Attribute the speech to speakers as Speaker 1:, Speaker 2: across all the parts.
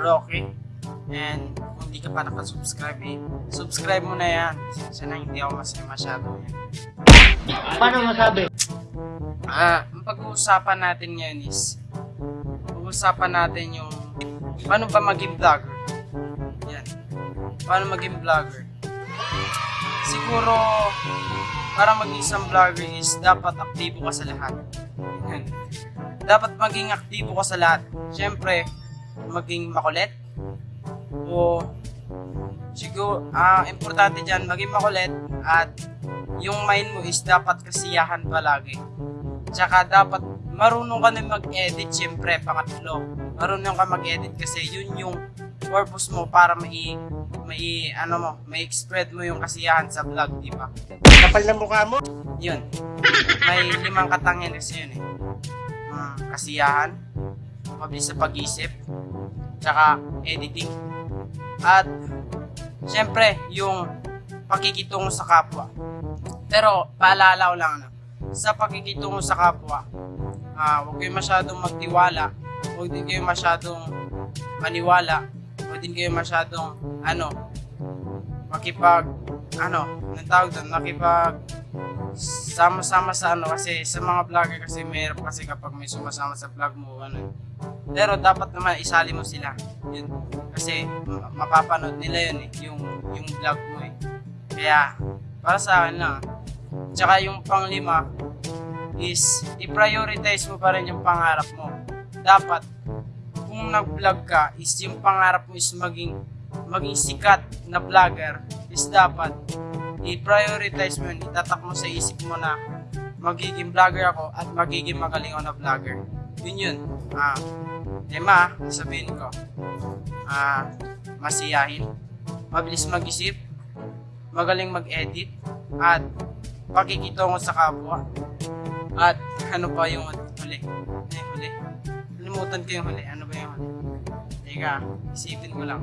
Speaker 1: Rocky. And kung di ka pa nakasubscribe eh, subscribe mo na yan. Kasi na hindi ako masaya masyado yan.
Speaker 2: Paano masabi?
Speaker 1: Ah, ang pag-uusapan natin ngayon is pag-uusapan natin yung paano ba maging vlogger. Yan. Paano maging vlogger. Siguro para maging isang vlogger is dapat aktibo ka sa lahat. Yan. Dapat maging aktibo ka sa lahat. Siyempre, maging makulit o siguro ah importante diyan maging makulit at yung mind mo is dapat kasiyahan palagi. Tsaka dapat marunong ka na mag-edit syempre, pangatlo. Marunong ka mag-edit kasi yun yung purpose mo para mai mai ano mo, may spread mo yung kasiyahan sa vlog, di ba?
Speaker 2: Kapal na mukha mo.
Speaker 1: Yun. May limang katangian kasi yun eh. Mm, kasiyahan, mabilis sa pag-isip, tsaka editing. At syempre, yung pakikitungo sa kapwa. Pero paalala ko lang ano, sa pakikitungo sa kapwa, ah, huwag kayo masyadong magtiwala, huwag din kayo masyadong maniwala, huwag din kayo masyadong ano, makipag ano, anong tawag doon, makipag sama-sama sa ano kasi sa mga vlogger kasi mayroon kasi kapag may sumasama sa vlog mo ano. Pero dapat naman isali mo sila. Yun. Kasi ma- mapapanood nila yun eh yung yung vlog mo eh. Kaya para sa akin lang tsaka yung panglima is i-prioritize mo pa rin yung pangarap mo. Dapat kung nag-vlog ka is yung pangarap mo is maging maging sikat na vlogger is dapat i-prioritize mo yun, itatak mo sa isip mo na magiging vlogger ako at magiging magaling ako na vlogger. Yun yun. Ah, lima, sabihin ko. Ah, masiyahin, mabilis mag-isip, magaling mag-edit, at pakikitungo sa kapwa. At ano pa yung huli? Ano yung huli? Kalimutan ko yung huli. Ano ba yung huli? Teka, isipin ko lang.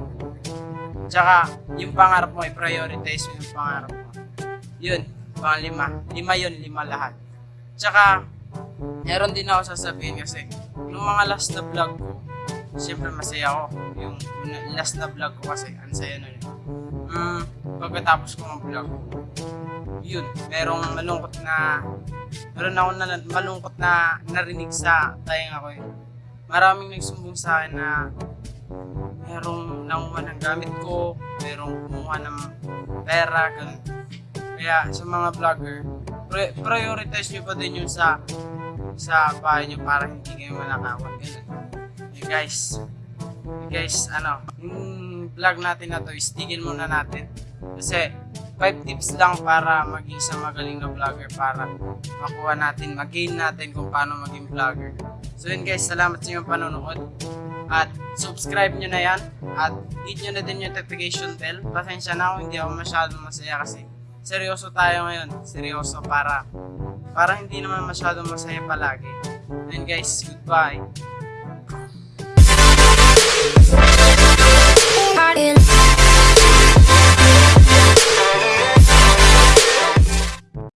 Speaker 1: Tsaka, yung pangarap mo, i-prioritize mo yung pangarap mo. Yun, pang lima. Lima yun, lima lahat. Tsaka, meron din ako sasabihin kasi, nung mga last na vlog ko, siyempre masaya ako. Yung, last na vlog ko kasi, ang saya nun. Mm, pagkatapos ko ng vlog, yun, merong malungkot na, meron ako na malungkot na narinig sa tayang ako eh. Maraming nagsumbong sa akin na merong nanguha ng gamit ko, merong kumuha ng pera, ganun. Kaya sa mga vlogger, pri- prioritize nyo pa din yun sa sa bahay nyo para hindi kayo manakawan. Ganun. Hey guys, hey guys, ano, yung vlog natin na to, istigil muna natin. Kasi 5 tips lang para maging isang magaling na vlogger para makuha natin, mag-gain natin kung paano maging vlogger. So yun guys, salamat sa inyong panonood. At subscribe nyo na yan. At hit nyo na din yung notification bell. Pasensya na ako, hindi ako masyadong masaya kasi seryoso tayo ngayon. Seryoso para para hindi naman masyadong masaya palagi. And guys, goodbye.